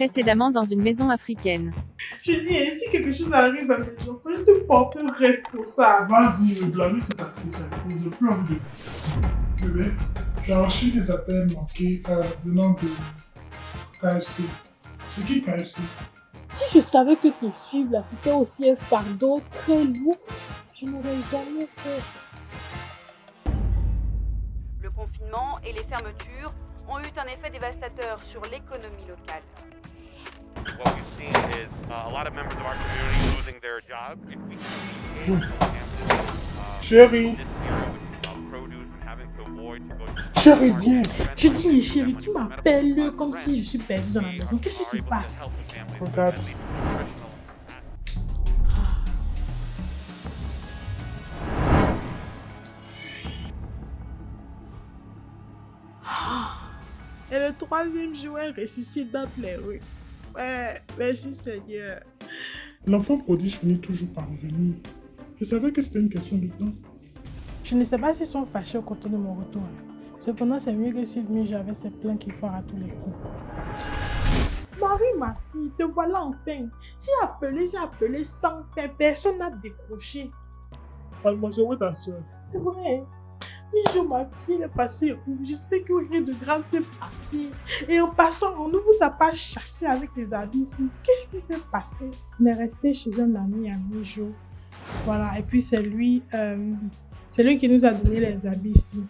Précédemment dans une maison africaine. Je dis, hein, si quelque chose arrive à mes enfants, je te porte responsable. Vas-y, me blâmer, c'est ta spécialité. J'ai plus envie de. Bébé, j'ai reçu des appels manqués euh, venant de KFC. C'est qui KFC Si je savais que te suivre là, c'était aussi un fardeau très lourd, je n'aurais jamais fait. Le confinement et les fermetures ont eu un effet dévastateur sur l'économie locale. What we've seen is uh, a lot of members of our community losing their jobs. If we see in Kansas, uh, Chérie, this year with produce and having to avoid to go to chérie, viens. Je dis, mais chérie, tu m'appelles comme si je suis perdue dans la maison. Qu'est-ce qui se passe? Regarde. Et le troisième joueur ressuscite dans les rues. Ouais, merci Seigneur. L'enfant prodige finit toujours par revenir. Je savais que c'était une question de temps. Je ne sais pas s'ils sont fâchés au côté de mon retour. Cependant, c'est mieux que suivre Mijo avec ses plans qui foirent à tous les coups. Marie, ma fille, te voilà enfin. J'ai appelé, j'ai appelé sans fin. Personne n'a décroché. Mademoiselle, où est ta soeur? C'est vrai. Mijo, ma fille, elle est passée où J'espère que rien de grave s'est passé. Et en passant, on ne vous a pas chassé avec les habits ici. Qu'est-ce qui s'est passé? On est resté chez un ami à Mijo. Voilà, et puis c'est lui, euh, c'est lui qui nous a donné les habits ici.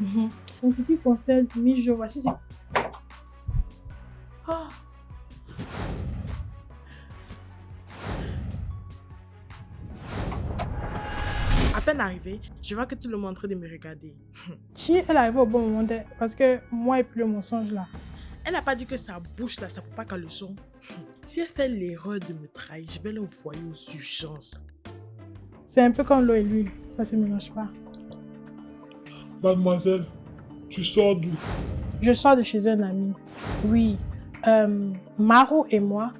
Mhm. Donc, ce qui concerne Mijo, voici c'est. Ah. Arrivée, je vois que tout le monde est en train de me regarder. Chi, elle est arrivée au bon moment parce que moi et puis le mensonge là. Elle n'a pas dit que sa bouche là, ça peut pas qu'à le son. Si elle fait l'erreur de me trahir, je vais l'envoyer aux urgences. C'est un peu comme l'eau et l'huile, ça se mélange pas. Mademoiselle, tu sors d'où? Je sors de chez un ami. Oui, euh, Maro et moi,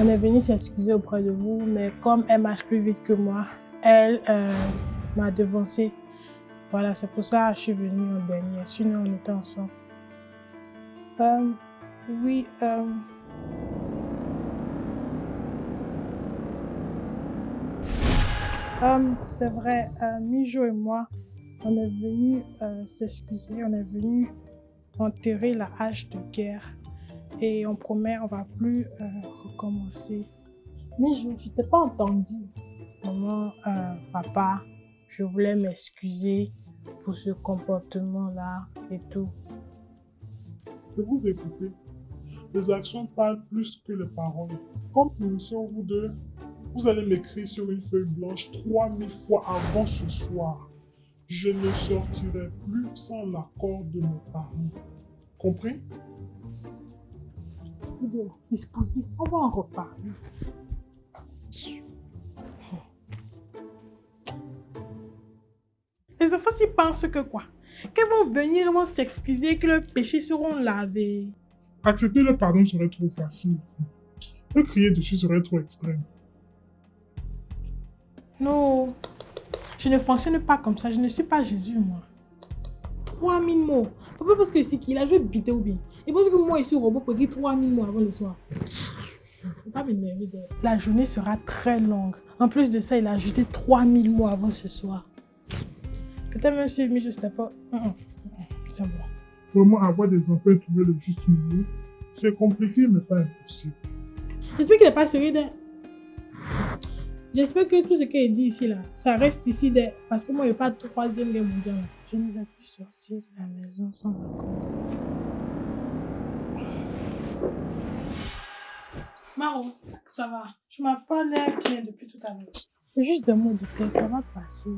on est venus s'excuser auprès de vous, mais comme elle marche plus vite que moi, elle euh, m'a devancé. Voilà, c'est pour ça que je suis venue en dernier. Sinon, on était ensemble. Euh, oui, euh, euh, c'est vrai, Mijo et moi, on est venus euh, s'excuser, on est venus enterrer la hache de guerre et on promet on va plus recommencer. Mais je t'ai pas entendu. Maman, papa, je voulais m'excuser pour ce comportement-là et tout. Je vous écouter. Les actions parlent plus que les paroles. Comme punition, vous deux, vous allez m'écrire sur une feuille blanche 3000 fois avant ce soir. Je ne sortirai plus sans l'accord de mes parents. Compris? Vous deux, disposez, on va en reparler. Les enfants s'y pensent que quoi? Qu'elles vont venir, elles vont s'excuser, que leurs péchés seront lavés. Accepter le pardon serait trop facile. Le crier dessus serait trop extrême. Non, je ne fonctionne pas comme ça, je ne suis pas Jésus, moi. 3000 mots. Papa parce que c'est qu'il a joué bité ou bien. Et parce que moi, je suis robot pour dire 3000 mots avant le soir. Pas La journée sera très longue. En plus de ça, il a ajouté 3000 mots avant ce soir. Peut-être même suivre, mais je sais pas. C'est bon. Vraiment avoir des enfants et trouver le juste milieu, c'est compliqué mais pas impossible. J'espère qu'il n'est pas sérieux de... J'espère que tout ce qu'il dit ici, là, ça reste ici de... Parce que moi, il n'y a pas de troisième guerre mondiale. là. Je ne vais plus sortir de la maison sans accord. Maro, ça va. Tu m'as pas l'air bien depuis tout à l'heure. C'est juste des mots de tête, ça va passer.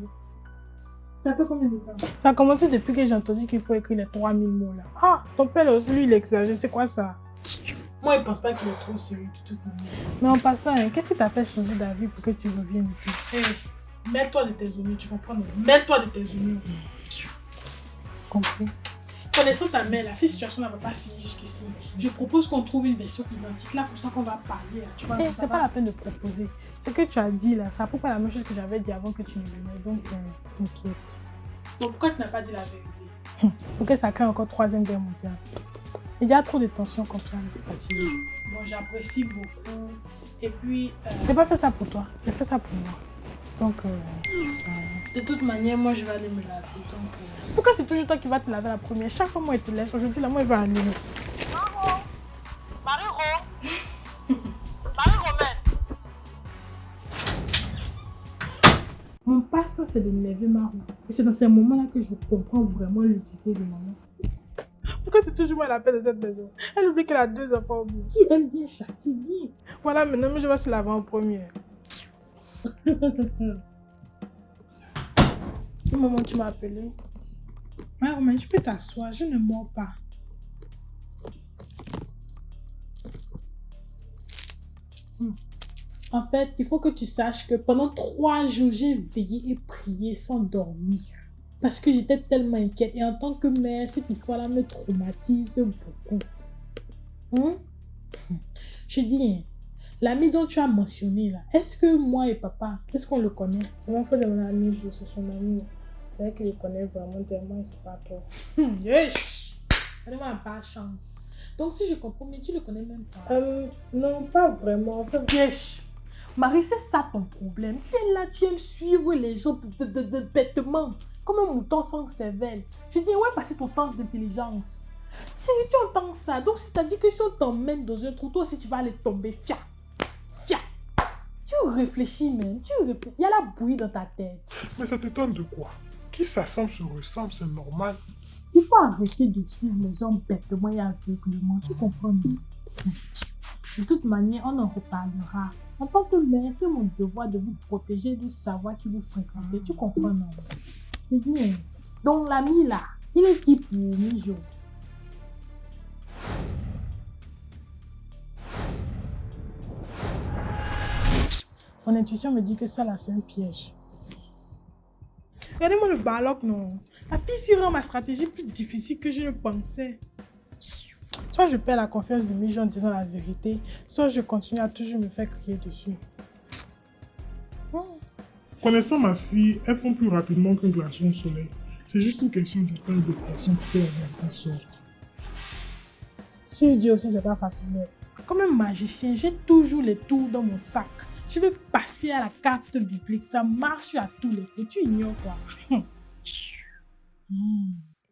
Ça fait combien de temps? Ça a commencé depuis que j'ai entendu qu'il faut écrire les 3000 mots là. Ah, ton père aussi, lui, il exagère. C'est quoi ça? Moi, je pense pas qu'il est trop sérieux de toute manière. Mais en passant, hein, qu'est-ce qui t'a fait changer d'avis pour que tu reviennes ici? Hé, mets-toi de tes oignons, tu comprends Mets-toi de tes oignons. Compris Connaissant ta mère, là, cette situation-là va pas finir jusqu'ici. Je propose qu'on trouve une version identique là, comme ça qu'on va parler. Là, tu vois, Eh, C'est pas la peine de proposer. Ce que tu as dit là, ça pas la même chose que j'avais dit avant que tu ne venais. Donc, euh, t'inquiète. Donc, pourquoi tu n'as pas dit la vérité? Pour que ça crée encore troisième guerre mondiale. Il y a trop de tensions comme ça, je suis fatiguée. Bon, j'apprécie beaucoup. Et puis, euh, j'ai pas fait ça pour toi, j'ai fait ça pour moi. Donc, euh, ça- de toute manière, moi je vais aller me laver. Donc, euh, pourquoi c'est toujours toi qui vas te laver la première? Chaque fois, moi, je te laisse. Aujourd'hui, là, moi, je vais aller. Mon passe-temps, c'est de ma roue. Et c'est dans ces moments-là que je comprends vraiment l'utilité de maman. Pourquoi c'est toujours moi la paix de cette maison? Elle oublie qu'elle a deux enfants au bout. Qui aime bien châtie bien? Voilà, maintenant, je vais se laver en premier. Maman, tu m'as appelé. Romain, tu peux t'asseoir, je ne mords pas. En fait, il faut que tu saches que pendant trois jours, j'ai veillé et prié sans dormir. Parce que j'étais tellement inquiète. Et en tant que mère, cette histoire-là me traumatise beaucoup. Hein? Je dis, l'ami dont tu as mentionné là, est-ce que moi et papa, est-ce qu'on le connaît? Comment fait de mon ami, c'est son ami. C'est vrai qu'il le connaît vraiment tellement et c'est pas toi. Elle n'a pas chance. Donc si je comprends bien, tu le connais même pas. Euh, non, pas vraiment. En fait, Yesh! Marie, c'est ça ton problème. Tu es là, tu aimes suivre les gens de, de, de- bêtement. Comme un mouton sans cervelle. Je dis, ouais, passer ton sens d'intelligence. Chérie, tu entends ça. Donc, c'est-à-dire que si on t'emmène dans un trou, toi aussi, tu vas aller tomber. Fia! Tu réfléchis même. Tu réfléchis. Il y a la bouillie dans ta tête. Mais ça t'étonne de quoi? Qui s'assemble se ressemble, c'est normal. Il faut arrêter de suivre les gens bêtement et aveuglement. Tu comprends De toute manière, on en reparlera. En tant que mère, c'est mon devoir de vous protéger du savoir qui vous fréquentez. Tu comprends non? C'est bien. Donc l'ami là, il est qui pour Mijo Mon intuition me dit que ça là, c'est un piège. regardez-moi le baloc, non. La fille s'y rend ma stratégie plus difficile que je ne pensais. Soit je perds la confiance de Mijo en disant la vérité, soit je continue à toujours me faire crier dessus. Connaissant ma fille, elles font plus rapidement qu'un glaçon au soleil. C'est juste une question de temps et de patience pour que la vérité sorte. Si je dis aussi, c'est pas facile. Comme un magicien, j'ai toujours les tours dans mon sac. Je vais passer à la carte biblique. Ça marche à tous les coups. Tu ignores quoi?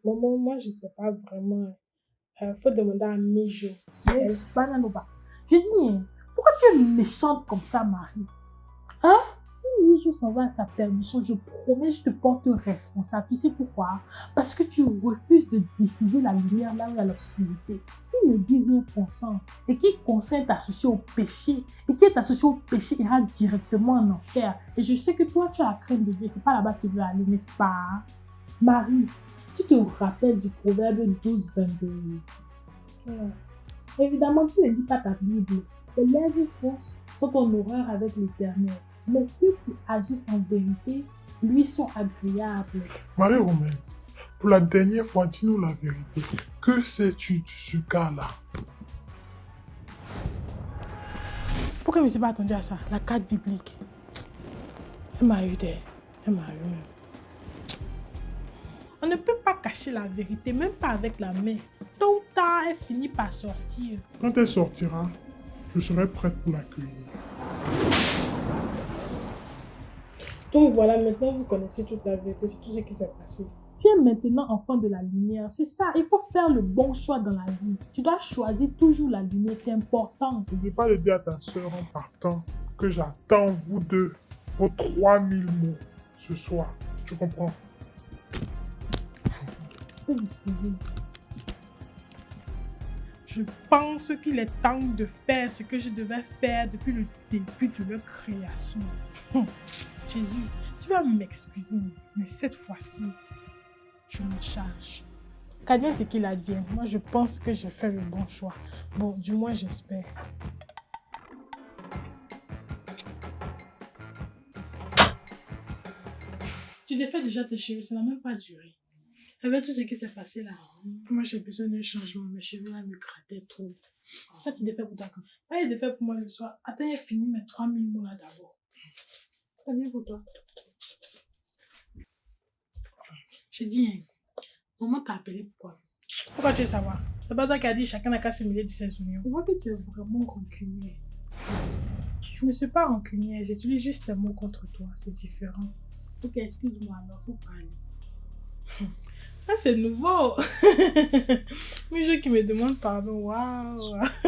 Maman, moi, je sais pas vraiment. Euh, faut demander à Mijo. Bananoba. Je dis, pourquoi tu es méchante comme ça, Marie? Hein? Mijo s'en va à sa perdition, je promets, je te porte responsable. Tu sais pourquoi? Parce que tu refuses de diffuser la lumière là où il y a l'obscurité. Qui ne dit rien consent? Et qui consent associé au péché? Et qui est associé au péché ira directement en enfer. Et je sais que toi, tu as la crainte de Dieu. C'est pas là-bas que tu veux aller, n'est-ce pas? Marie, tu te rappelles du proverbe 12, 22 Ouais. Évidemment, tu ne lis pas ta Bible. Les lèvres sont en horreur avec l'éternel. Mais ceux qui agissent en vérité, lui, sont agréables. Marie-Romaine, pour la dernière fois, dis-nous la vérité. Que sais-tu de ce gars-là? Pourquoi je ne me suis pas attendu à ça? La carte biblique. Elle m'a eu des. Elle m'a eu même. On ne peut pas cacher la vérité, même pas avec la main. Tôt ou tard, elle finit par sortir. Quand elle sortira, je serai prête pour l'accueillir. Donc voilà, maintenant vous connaissez toute la vérité, c'est tout ce qui s'est passé. Tu es maintenant enfant de la lumière. C'est ça, il faut faire le bon choix dans la vie. Tu dois choisir toujours la lumière, c'est important. N'oublie pas de dire à ta soeur en partant que j'attends vous deux vos 3000 mots ce soir. Tu comprends? Je pense qu'il est temps de faire ce que je devais faire depuis le début de leur création. Jésus, tu vas m'excuser, mais cette fois-ci, je m'en charge. Qu'advienne ce qu'il advienne. Moi, je pense que j'ai fait le bon choix. Bon, du moins, j'espère. Tu défais déjà tes cheveux, ça n'a même pas duré. Avec tout ce qui s'est passé là, moi j'ai besoin d'un changement. Mes cheveux là me grattaient trop. Toi, tu défais pour toi quand? Là, il est fait pour moi le soir. Attends, il fini mes 3000 mots là d'abord. Pour toi. J'ai dit, hein, maman t'a appelé pourquoi Pourquoi tu veux savoir? C'est pas toi qui as dit chacun n'a qu'à se mêler de ses oignons. Je vois que tu es vraiment rancunier. Je ne suis pas rancunière, j'utilise juste un mot contre toi, c'est différent. Ok, excuse-moi, alors faut parler. Ah, c'est nouveau. Mais je qui me demande pardon, waouh.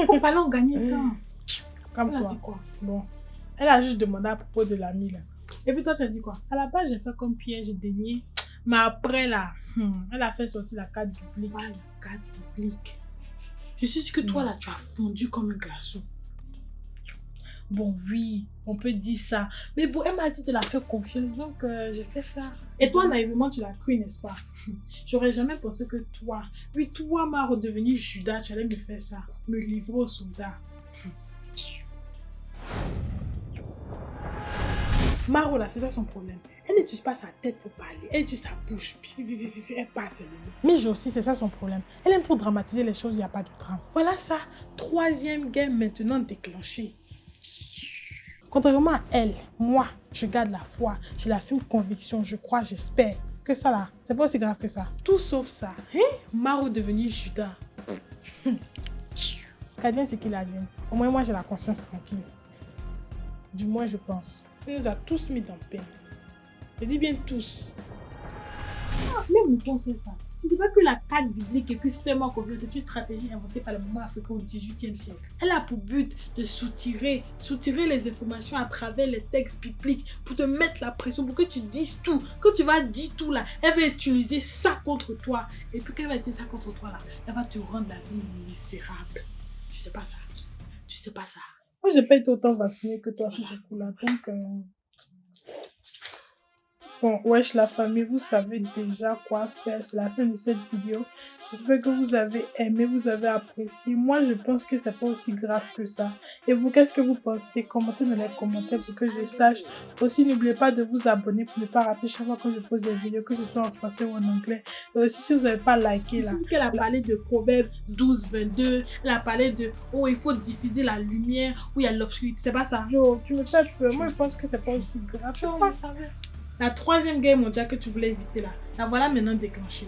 Faut parler, on gagne temps. Comme Elle a toi. dit quoi? Bon, elle a juste demandé à propos de l'ami là. Et puis toi, tu as dit quoi? À la base, j'ai fait comme Pierre, j'ai dénié. Mais après là, hmm, elle a fait sortir la carte publique. Pas la carte publique. Je suis sûre que toi, là, tu as fondu comme un glaçon. Bon, oui, on peut dire ça. Mais bon, elle m'a dit de la faire confiance, donc euh, j'ai fait ça. Et toi, naïvement, tu l'as cru, n'est-ce pas? J'aurais jamais pensé que toi, oui, toi, ma redevenu Judas, tu allais me faire ça. Me livrer aux soldats. Maro, là, c'est ça son problème. Elle n'utilise pas sa tête pour parler. Elle utilise sa bouche. Elle passe les mots. Mijo aussi, c'est ça son problème. Elle aime trop dramatiser les choses, il n'y a pas de drame. Voilà ça. Troisième game maintenant déclenché. Contrairement à elle, moi, je garde la foi, j'ai la ferme conviction, je crois, j'espère. Que ça là, c'est pas aussi grave que ça. Tout sauf ça. Hein? Maro devenu Judas. Qu'advienne ce qu'il advienne. Au moins, moi, j'ai la conscience tranquille. Du moins, je pense. Il nous a tous mis dans peine. Je dis bien tous. Même Mouton sait ça. Il ne dit pas que la carte biblique et puis confiance, c'est une stratégie inventée par le moment africain au XVIIIe siècle. Elle a pour but de soutirer, soutirer les informations à travers les textes bibliques pour te mettre la pression, pour que tu dises tout. Quand tu vas dire tout là, elle va utiliser ça contre toi. Et puis quand elle va utiliser ça contre toi là, elle va te rendre la vie misérable. Tu sais pas ça. Tu sais pas ça. Moi, j'ai pas été autant vaccinée que toi sur ce coup-là. Donc, euh, bon, wesh, la famille, vous savez déjà quoi faire. C'est la fin de cette vidéo. J'espère que vous avez aimé, vous avez apprécié. Moi, je pense que c'est pas aussi grave que ça. Et vous, qu'est-ce que vous pensez? Commentez dans les commentaires pour que je sache. Aussi, n'oubliez pas de vous abonner pour ne pas rater chaque fois que je pose des vidéos, que ce soit en français ou en anglais. Et aussi, si vous n'avez pas liké là, qu'elle a parlé de Proverbe 12, 22. Elle a parlé de oh, il faut diffuser la lumière où il y a l'obscurité. C'est pas ça? Jo, tu me peur. Moi, je pense que c'est pas aussi grave. Je savais. La troisième guerre mondiale que tu voulais éviter là, la voilà maintenant déclenchée.